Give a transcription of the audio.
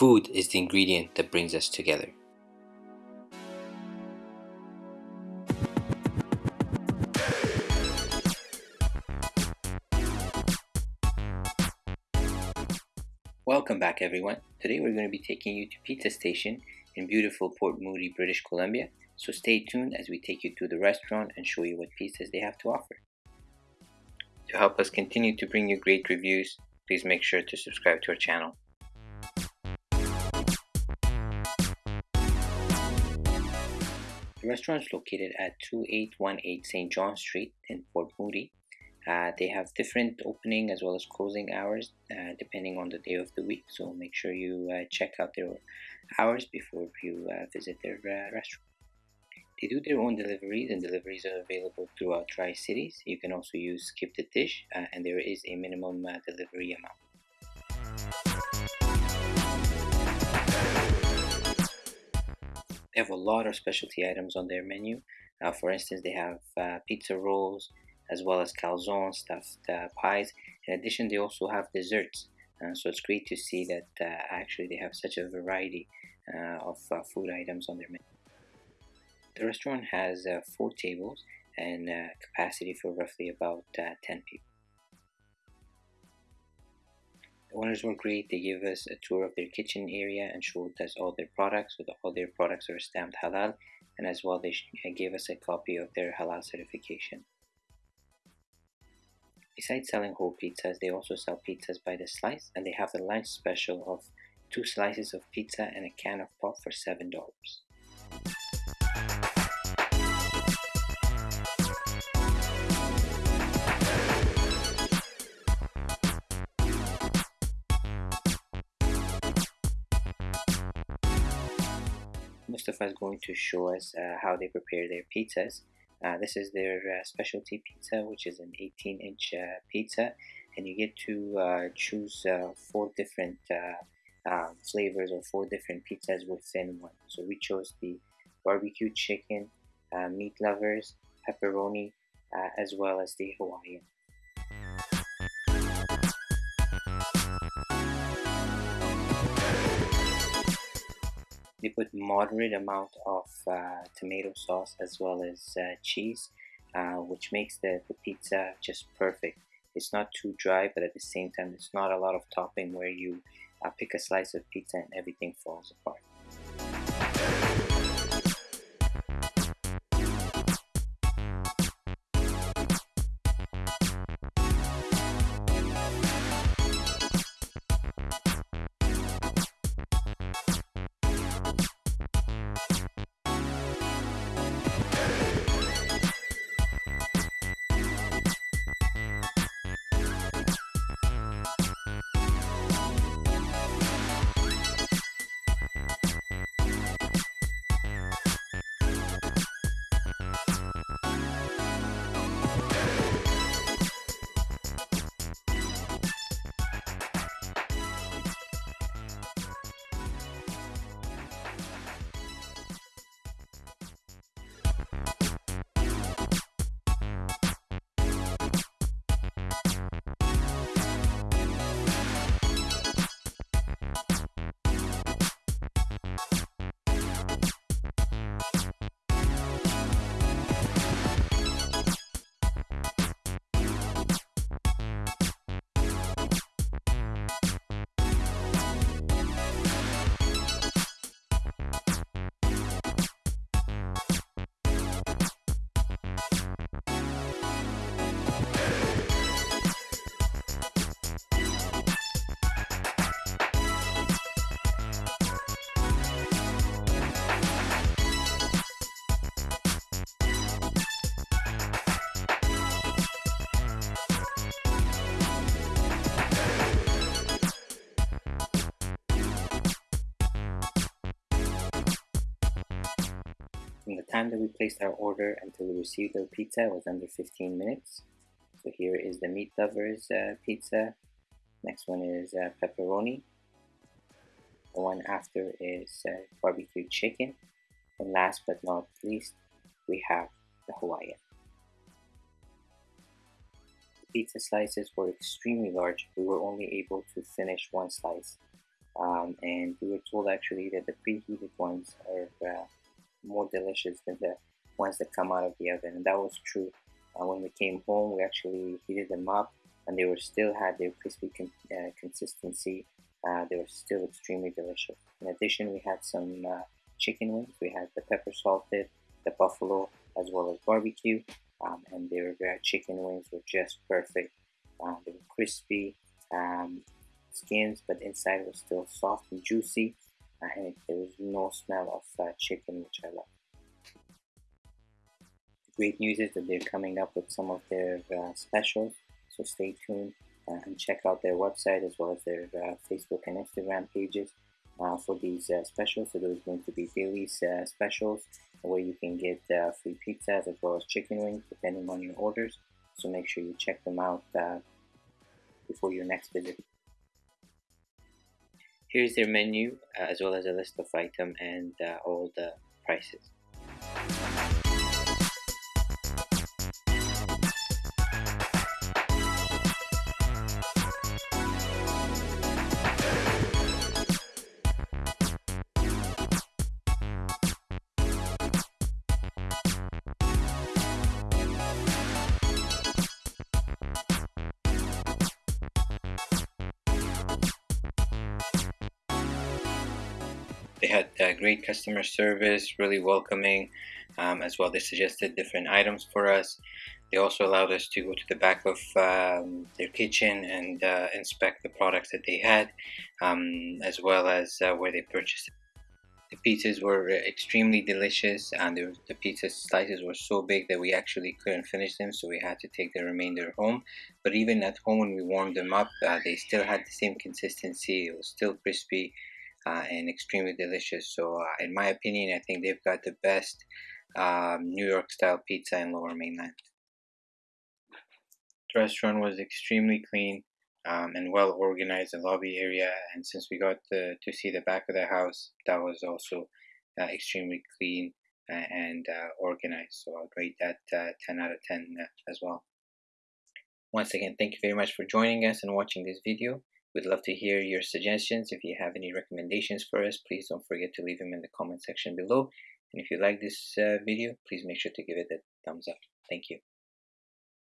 Food is the ingredient that brings us together. Welcome back everyone. Today we're going to be taking you to Pizza Station in beautiful Port Moody, British Columbia. So stay tuned as we take you to the restaurant and show you what pizzas they have to offer. To help us continue to bring you great reviews, please make sure to subscribe to our channel. The restaurant is located at 2818 St. John Street in Port Moody. Uh, they have different opening as well as closing hours uh, depending on the day of the week. So make sure you uh, check out their hours before you uh, visit their uh, restaurant. They do their own deliveries and deliveries are available throughout Tri Cities. You can also use Skip the Dish uh, and there is a minimum delivery amount. They have a lot of specialty items on their menu. for instance, they have pizza rolls, as well as calzone stuffed uh, pies. In addition, they also have desserts. Uh, so it's great to see that uh, actually they have such a variety uh, of uh, food items on their menu. The restaurant has uh, four tables and capacity for roughly about 10 people. The owners were great. They gave us a tour of their kitchen area and showed us all their products. The, all their products are stamped halal, and as well they uh, gave us a copy of their halal certification. Besides selling whole pizzas, they also sell pizzas by the slice and they have the lunch special of two slices of pizza and a can of pop for $7. Mustafa is going to show us uh, how they prepare their pizzas uh, this is their uh, specialty pizza, which is an 18 inch uh, pizza, and you get to uh, choose four different um, flavors or four different pizzas within one. So we chose the barbecue chicken, meat lovers, pepperoni, as well as the Hawaiian. They put moderate amount of uh, tomato sauce as well as uh, cheese, uh, which makes the, the pizza just perfect. It's not too dry, but at the same time, it's not a lot of topping where you uh, pick a slice of pizza and everything falls apart. From the time that we placed our order until we received our pizza was under 15 minutes. So here is the Meat Lovers uh, pizza. Next one is uh, pepperoni. The one after is uh, barbecue chicken. And last but not least, we have the Hawaiian. The pizza slices were extremely large. We were only able to finish one slice um, and we were told actually that the preheated ones are uh, more delicious than the ones that come out of the oven. And that was true. Uh, when we came home we actually heated them up and they were still had their crispy con uh, consistency. Uh, they were still extremely delicious. In addition we had some uh, chicken wings. We had the pepper salted the buffalo as well as barbecue. Um, and their chicken wings were just perfect. Uh, they were crispy um, skins, but inside was still soft and juicy, and no smell of uh, chicken, which I love. The great news is that they're coming up with some of their uh, specials, so stay tuned uh, and check out their website as well as their uh, Facebook and Instagram pages. Uh, for these specials, so there's going to be daily specials where you can get free pizzas as well as chicken wings depending on your orders. So make sure you check them out before your next visit. Here's their menu uh, as well as a list of item and uh, all the prices. They had uh, great customer service, really welcoming, um, as well. They suggested different items for us. They also allowed us to go to the back of um, their kitchen and uh, inspect the products that they had, um, as well as uh, where they purchased. The pizzas were extremely delicious, and the, the pizza slices were so big that we actually couldn't finish them, so we had to take the remainder home. But even at home, when we warmed them up, uh, they still had the same consistency. It was still crispy uh, and extremely delicious. So, uh, in my opinion, I think they've got the best um, New York style pizza in Lower Mainland. The restaurant was extremely clean um, and well organized, the lobby area, and since we got the, to see the back of the house, that was also uh, extremely clean and uh, organized. So, I'll rate that uh, 10 out of 10 uh, as well. Once again, thank you very much for joining us and watching this video. We'd love to hear your suggestions. If you have any recommendations for us, please don't forget to leave them in the comment section below. And if you like this uh, video, please make sure to give it a thumbs up. Thank you.